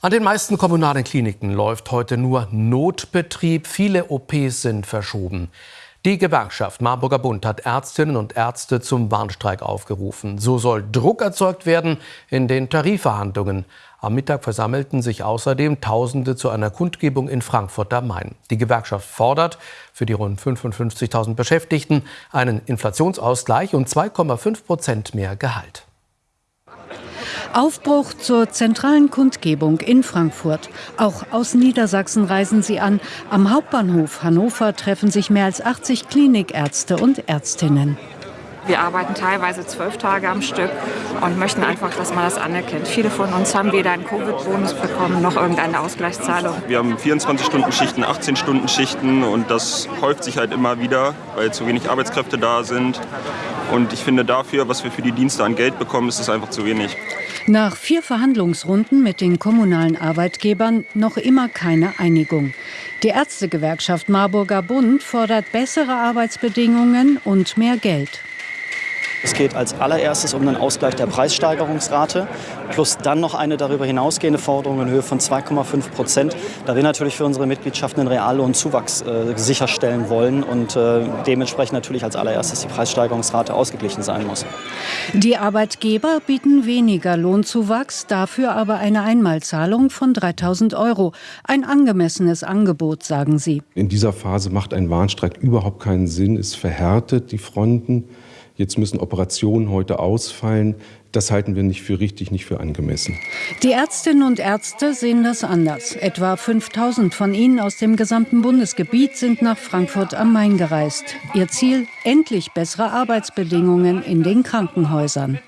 An den meisten kommunalen Kliniken läuft heute nur Notbetrieb. Viele OPs sind verschoben. Die Gewerkschaft Marburger Bund hat Ärztinnen und Ärzte zum Warnstreik aufgerufen. So soll Druck erzeugt werden in den Tarifverhandlungen. Am Mittag versammelten sich außerdem Tausende zu einer Kundgebung in Frankfurt am Main. Die Gewerkschaft fordert für die rund 55.000 Beschäftigten einen Inflationsausgleich und 2,5 Prozent mehr Gehalt. Aufbruch zur zentralen Kundgebung in Frankfurt. Auch aus Niedersachsen reisen sie an. Am Hauptbahnhof Hannover treffen sich mehr als 80 Klinikärzte und Ärztinnen. Wir arbeiten teilweise zwölf Tage am Stück und möchten einfach, dass man das anerkennt. Viele von uns haben weder einen Covid-Bonus bekommen noch irgendeine Ausgleichszahlung. Wir haben 24-Stunden-Schichten, 18-Stunden-Schichten und das häuft sich halt immer wieder, weil zu wenig Arbeitskräfte da sind. Und ich finde dafür, was wir für die Dienste an Geld bekommen, ist es einfach zu wenig. Nach vier Verhandlungsrunden mit den kommunalen Arbeitgebern noch immer keine Einigung. Die Ärztegewerkschaft Marburger Bund fordert bessere Arbeitsbedingungen und mehr Geld. Es geht als allererstes um den Ausgleich der Preissteigerungsrate plus dann noch eine darüber hinausgehende Forderung in Höhe von 2,5 Prozent, da wir natürlich für unsere Mitgliedschaften einen Reallohnzuwachs äh, sicherstellen wollen und äh, dementsprechend natürlich als allererstes die Preissteigerungsrate ausgeglichen sein muss. Die Arbeitgeber bieten weniger Lohnzuwachs, dafür aber eine Einmalzahlung von 3000 Euro. Ein angemessenes Angebot, sagen sie. In dieser Phase macht ein Warnstreik überhaupt keinen Sinn. Es verhärtet die Fronten. Jetzt müssen Operationen heute ausfallen. Das halten wir nicht für richtig, nicht für angemessen. Die Ärztinnen und Ärzte sehen das anders. Etwa 5000 von ihnen aus dem gesamten Bundesgebiet sind nach Frankfurt am Main gereist. Ihr Ziel, endlich bessere Arbeitsbedingungen in den Krankenhäusern.